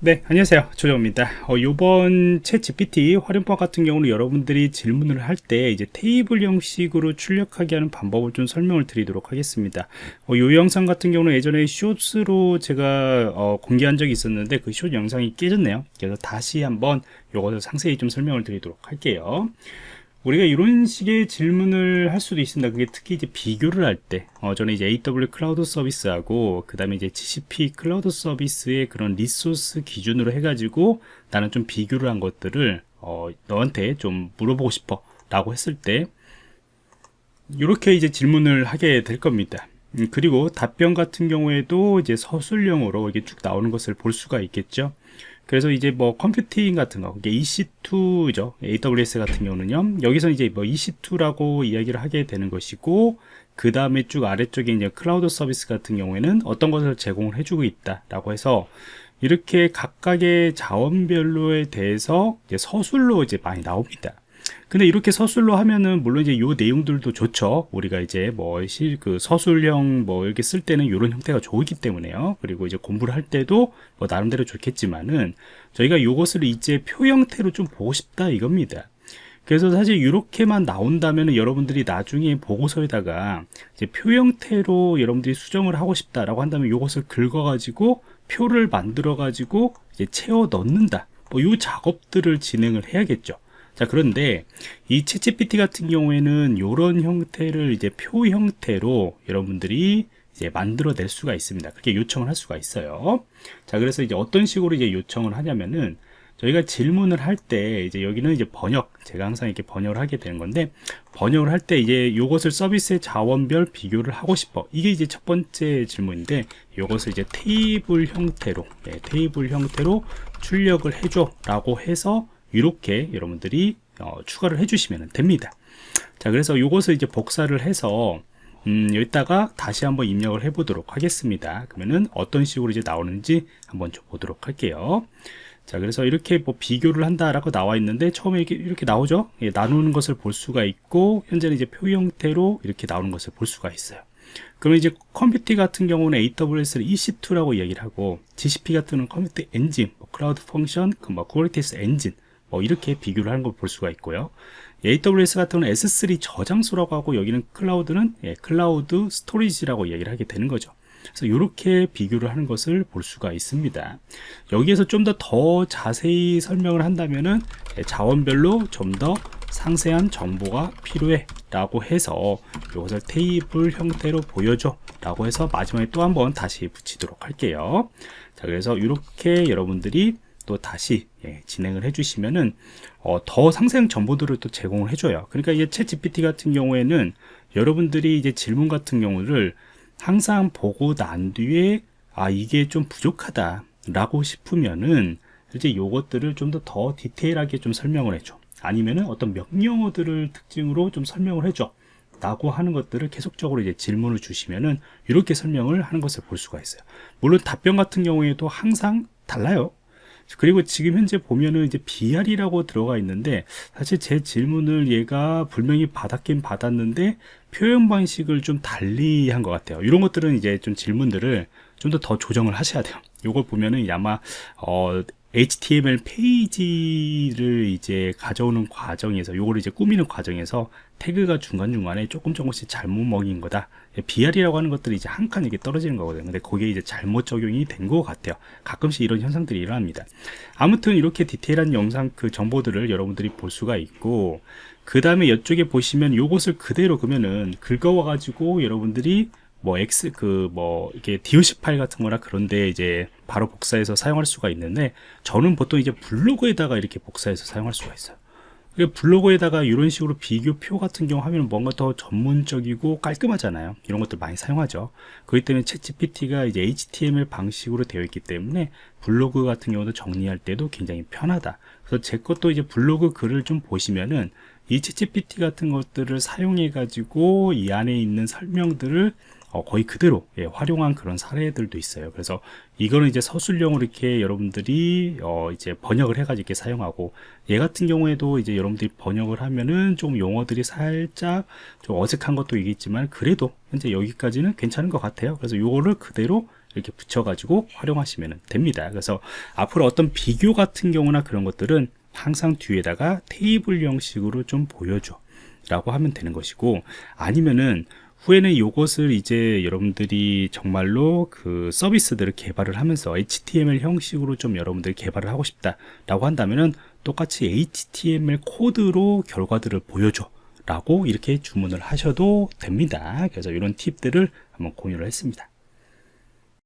네 안녕하세요. 조정원입니다. 어, 요번 ChatGPT 활용법 같은 경우는 여러분들이 질문을 할 때 이제 테이블 형식으로 출력하게 하는 방법을 좀 설명을 드리도록 하겠습니다. 어, 요 영상 같은 경우는 예전에 숏으로 제가 어, 공개한 적이 있었는데 그숏 영상이 깨졌네요. 그래서 다시 한번 요것을 상세히 좀 설명을 드리도록 할게요 우리가 이런 식의 질문을 할 수도 있습니다. 그게 특히 이제 비교를 할 때, 어, 저는 이제 AWS 클라우드 서비스하고, 그 다음에 이제 GCP 클라우드 서비스의 그런 resource 기준으로 해가지고, 나는 좀 비교를 한 것들을, 어, 너한테 좀 물어보고 싶어. 라고 했을 때, 이렇게 이제 질문을 하게 될 겁니다. 음, 그리고 답변 같은 경우에도 이제 서술형으로 이게 쭉 나오는 것을 볼 수가 있겠죠. 그래서 이제 뭐 컴퓨팅 같은 거, 이게 EC2죠. AWS 같은 경우는요. 여기서 이제 뭐 EC2라고 이야기를 하게 되는 것이고, 그 다음에 쭉 아래쪽에 이제 클라우드 서비스 같은 경우에는 어떤 것을 제공을 해주고 있다라고 해서 이렇게 각각의 자원별로에 대해서 이제 서술로 이제 많이 나옵니다. 근데 이렇게 서술로 하면은 물론 이제 요 내용들도 좋죠. 우리가 이제 뭐실그 서술형 뭐 이렇게 쓸 때는 이런 형태가 좋기 때문에요. 그리고 이제 공부를 할 때도 뭐 나름대로 좋겠지만은 저희가 요것을 이제 표 형태로 좀 보고 싶다 이겁니다. 그래서 사실 이렇게만 나온다면 여러분들이 나중에 보고서에다가 이제 표 형태로 여러분들이 수정을 하고 싶다라고 한다면 이것을 긁어가지고 표를 만들어가지고 이제 채워 넣는다. 뭐 이 작업들을 진행을 해야겠죠. 자 그런데 이 챗GPT 같은 경우에는 이런 형태를 이제 표 형태로 여러분들이 이제 만들어낼 수가 있습니다. 그렇게 요청을 할 수가 있어요. 자 그래서 이제 어떤 식으로 이제 요청을 하냐면은 저희가 질문을 할 때 이제 여기는 이제 번역 제가 항상 이렇게 번역을 하게 되는 건데 번역을 할 때 이제 이것을 서비스의 자원별 비교를 하고 싶어 이게 이제 첫 번째 질문인데 이것을 이제 테이블 형태로 네, 테이블 형태로 출력을 해줘 라고 해서 이렇게 여러분들이 어, 추가를 해주시면 됩니다. 자, 그래서 이것을 이제 복사를 해서 음, 여기다가 다시 한번 입력을 해 보도록 하겠습니다. 그러면은 어떤 식으로 이제 나오는지 한번 좀 보도록 할게요. 자, 그래서 이렇게 뭐 비교를 한다라고 나와 있는데 처음에 이렇게, 이렇게 나오죠? 예, 나누는 것을 볼 수가 있고 현재는 이제 표 형태로 이렇게 나오는 것을 볼 수가 있어요. 그러면 이제 컴퓨팅 같은 경우는 AWS를 EC2라고 얘기를 하고 GCP 같은 경우는 Compute Engine, 뭐 Cloud Function, 그 뭐 Kubernetes Engine 뭐 이렇게 비교를 하는 걸 볼 수가 있고요. AWS 같은 경우는 S3 저장소라고 하고 여기는 클라우드는 예, Cloud Storage라고 얘기를 하게 되는 거죠. 그래서 이렇게 비교를 하는 것을 볼 수가 있습니다. 여기에서 좀더더 자세히 설명을 한다면은 예, 자원별로 좀 더 상세한 정보가 필요해 라고 해서 이것을 테이블 형태로 보여줘 라고 해서 마지막에 또 한번 다시 붙이도록 할게요. 자 그래서 이렇게 여러분들이 또 다시 예, 진행을 해주시면은 어, 더 상세한 정보들을 또 제공을 해줘요. 그러니까 이제 챗 GPT 같은 경우에는 여러분들이 이제 질문 같은 경우를 항상 보고 난 뒤에 아 이게 좀 부족하다라고 싶으면은 이제 요것들을 좀 더 더 디테일하게 좀 설명을 해줘. 아니면은 어떤 명령어들을 특징으로 좀 설명을 해줘. 라고 하는 것들을 계속적으로 이제 질문을 주시면은 이렇게 설명을 하는 것을 볼 수가 있어요. 물론 답변 같은 경우에도 항상 달라요. 그리고 지금 현재 보면은 이제 BR이라고 들어가 있는데 사실 제 질문을 얘가 분명히 받았긴 받았는데 표현 방식을 좀 달리 한 것 같아요. 이런 것들은 이제 좀 질문들을 좀 더더 조정을 하셔야 돼요. 이걸 보면은 아마 어 HTML 페이지를 이제 가져오는 과정에서 요거를 이제 꾸미는 과정에서 태그가 중간중간에 조금 조금씩 잘못 먹인 거다. BR이라고 하는 것들이 이제 한 칸 이렇게 떨어지는 거거든요. 근데 그게 이제 잘못 적용이 된 것 같아요. 가끔씩 이런 현상들이 일어납니다. 아무튼 이렇게 디테일한 영상 그 정보들을 여러분들이 볼 수가 있고 그 다음에 이쪽에 보시면 요것을 그대로 그러면은 긁어와 가지고 여러분들이 뭐 X 그 뭐 이게 DOC 파일 같은 거나 그런데 이제 바로 복사해서 사용할 수가 있는데 저는 보통 이제 블로그에다가 이렇게 복사해서 사용할 수가 있어요. 블로그에다가 이런 식으로 비교표 같은 경우 하면 뭔가 더 전문적이고 깔끔하잖아요. 이런 것들 많이 사용하죠. 그렇기 때문에 챗GPT가 이제 HTML 방식으로 되어 있기 때문에 블로그 같은 경우도 정리할 때도 굉장히 편하다. 그래서 제 것도 이제 블로그 글을 좀 보시면은 이 챗GPT 같은 것들을 사용해 가지고 이 안에 있는 설명들을 어, 거의 그대로 예, 활용한 그런 사례들도 있어요. 그래서 이거는 이제 서술형으로 이렇게 여러분들이 어, 이제 번역을 해가지고 이렇게 사용하고 얘 같은 경우에도 이제 여러분들이 번역을 하면은 좀 용어들이 살짝 좀 어색한 것도 있겠지만 그래도 현재 여기까지는 괜찮은 것 같아요. 그래서 요거를 그대로 이렇게 붙여가지고 활용하시면 됩니다. 그래서 앞으로 어떤 비교 같은 경우나 그런 것들은 항상 뒤에다가 테이블 형식으로 좀 보여줘 라고 하면 되는 것이고 아니면은 후에는 이것을 이제 여러분들이 정말로 그 서비스들을 개발을 하면서 HTML 형식으로 좀 여러분들이 개발을 하고 싶다 라고 한다면은 똑같이 HTML 코드로 결과들을 보여줘 라고 이렇게 주문을 하셔도 됩니다. 그래서 이런 팁들을 한번 공유를 했습니다.